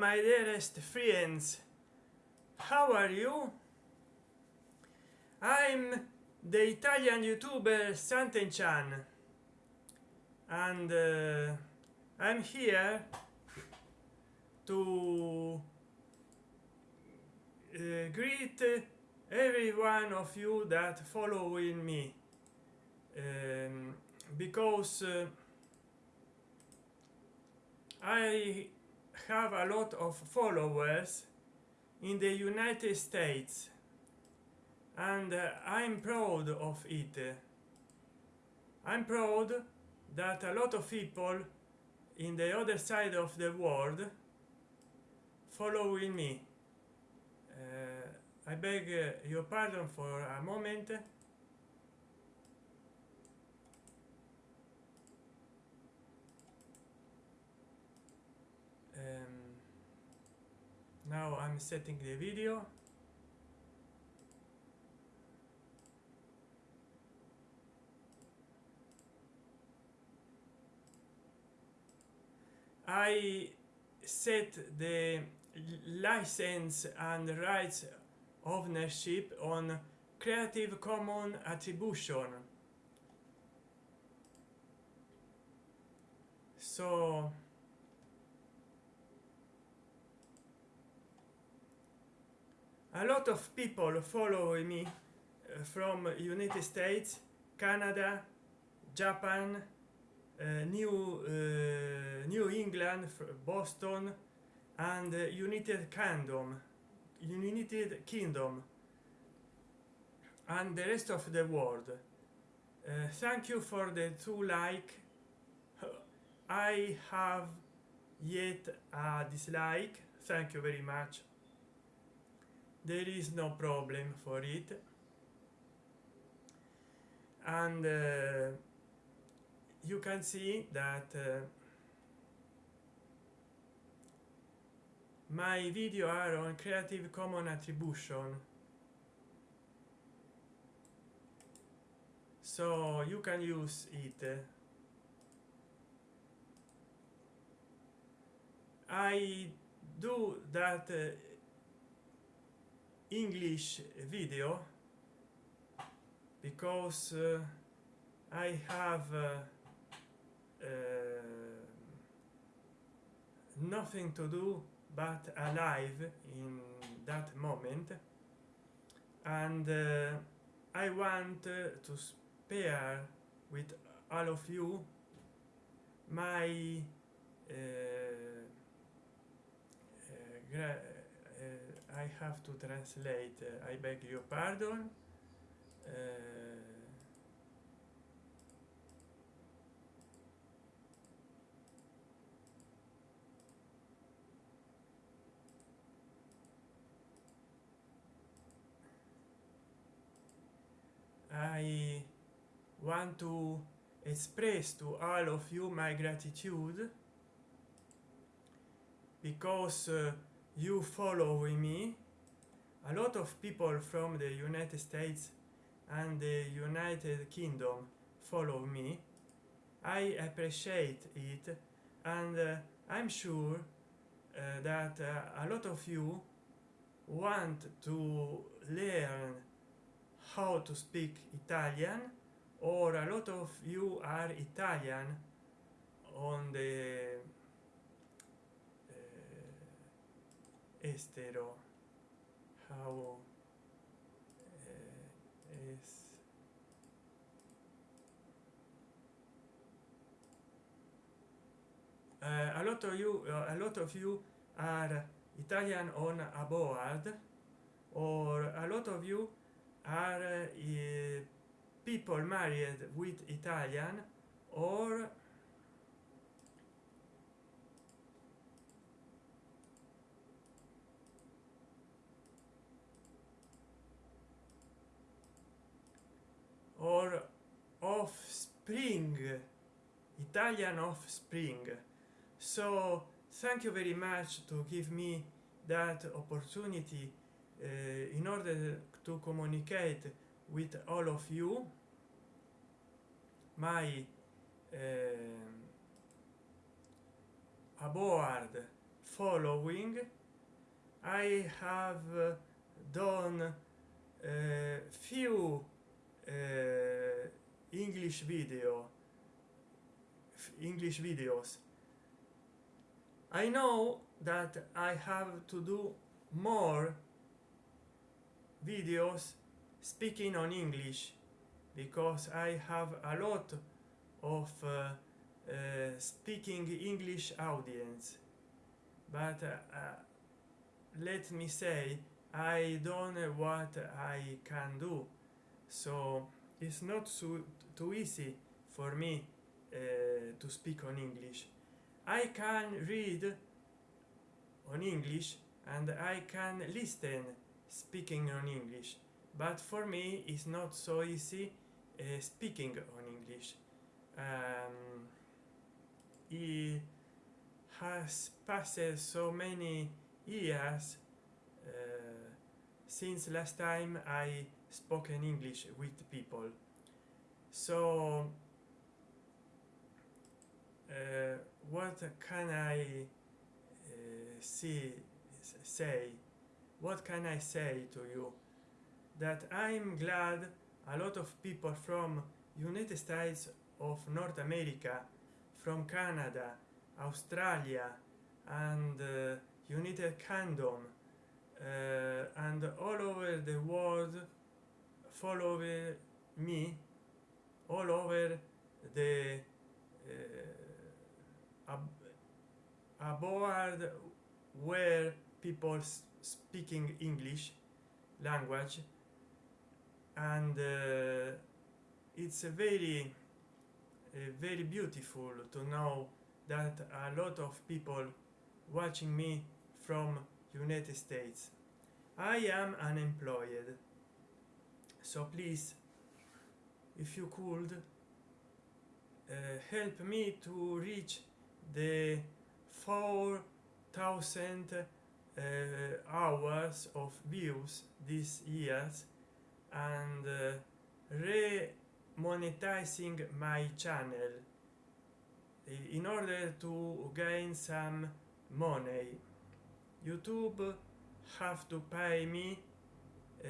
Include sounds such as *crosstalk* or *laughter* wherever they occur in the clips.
my dearest friends how are you? I'm the italian youtuber santen-chan. And uh, i'm here to uh, greet every one of you that following me. Um, because uh, I have a lot of followers in the United States and uh, I'm proud of it. I'm proud that a lot of people in the other side of the world following me. Uh, I beg uh, your pardon for a moment now I'm setting the video. I set the license and rights ownership on creative common attribution. So a lot of people follow me uh, from united states canada japan uh, new uh, new england boston and united kingdom united kingdom and the rest of the world. Uh, thank you for the two like. *laughs* I have yet a dislike. Thank you very much there is no problem for it. And uh, you can see that uh, my video are on creative common attribution. So you can use it. I do that uh, english video because uh, i have uh, uh, nothing to do but alive in that moment. And uh, i want uh, to spare with all of you my uh, uh, I have to translate I beg your pardon. I want to express to all of you my gratitude because uh, you follow me. A lot of people from the united states and the united kingdom follow me. I appreciate it and uh, i'm sure uh, that uh, a lot of you want to learn how to speak italian or a lot of you are italian on the estero. How uh, is uh, a lot of you uh, a lot of you are italian on aboard or a lot of you are uh, people married with italian or offspring italian offspring. So thank you very much to give me that opportunity uh, in order to communicate with all of you my uh, aboard following. I have done a few uh, english video english videos. I know that i have to do more videos speaking on english because i have a lot of uh, uh, speaking english audience. But uh, let me say i don't know what i can do. So it's not so too easy for me to speak on english. I can read on english and i can listen speaking on english. But for me it's not so easy uh, speaking on english. Um, it has passed so many years uh, since last time I spoke in English with people. So what can i uh, see say? What can i say to you? That i'm glad a lot of people from united states of north america from canada australia and uh, united kingdom uh, and all over the world follow me all over the uh, ab aboard where people speaking English language and uh, it's very uh, very beautiful to know that a lot of people watching me from United States. I am unemployed. So please if you could uh, help me to reach the four thousand uh, hours of views this years and uh, re-monetizing my channel in order to gain some money. Youtube have to pay me uh,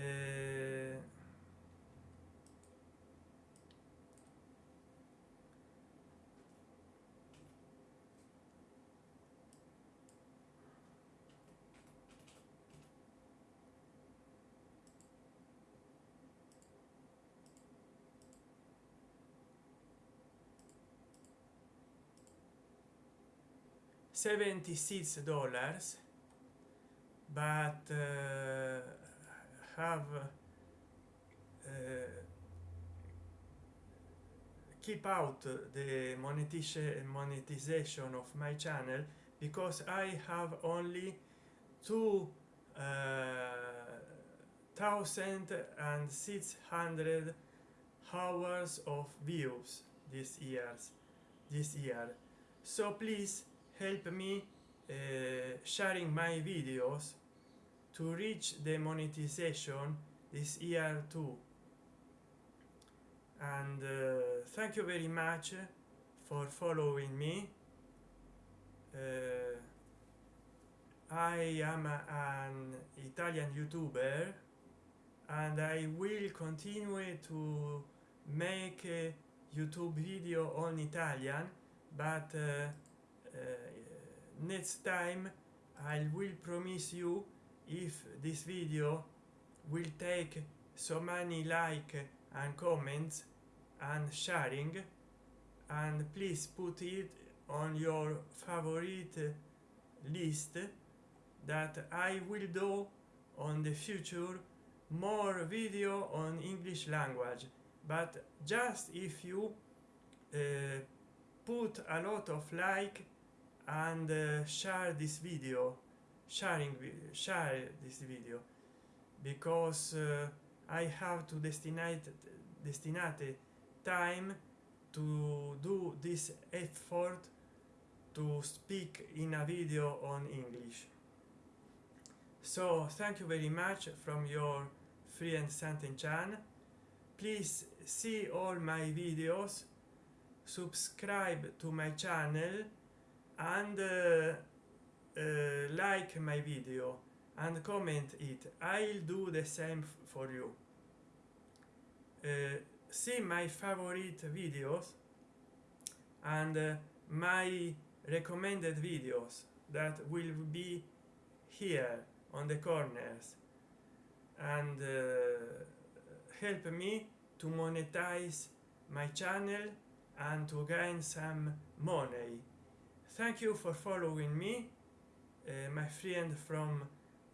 76 dollars but uh, have uh, keep out the monetization monetization of my channel because I have only two uh, thousand and six hundred hours of views this years this year. So please help me uh, sharing my videos to reach the monetization this year too. And uh, thank you very much for following me. Uh, i am a, an italian youtuber and i will continue to make a youtube video on italian but uh, next time I will promise you if this video will take so many like and comments and sharing and please put it on your favorite list that I will do on the future more video on English language. But just if you uh, put a lot of like and uh, share this video sharing share this video because uh, I have to destinate destinate time to do this effort to speak in a video on English. So thank you very much from your friend Santen Chan. Please see all my videos. Subscribe to my channel and uh, uh, like my video and comment it i'll do the same for you. Uh, see my favorite videos and my recommended videos that will be here on the corners. And help me to monetize my channel and to gain some money thank you for following me uh, my friend from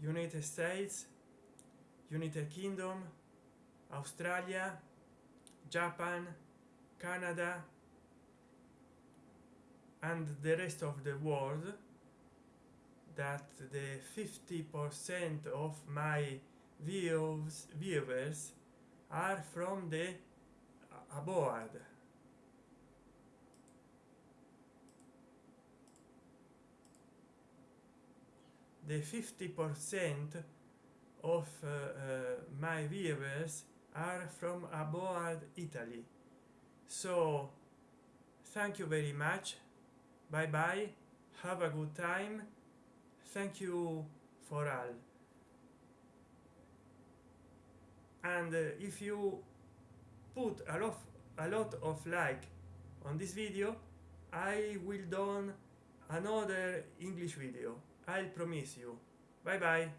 united states united kingdom australia japan canada and the rest of the world that the 50 percent of my views viewers are from the abroad the 50 percent of uh, uh, my viewers are from abroad italy. So thank you very much. Bye bye have a good time. Thank you for all. And uh, if you put a lot a lot of like on this video i will done another english video I'll promise you. bye bye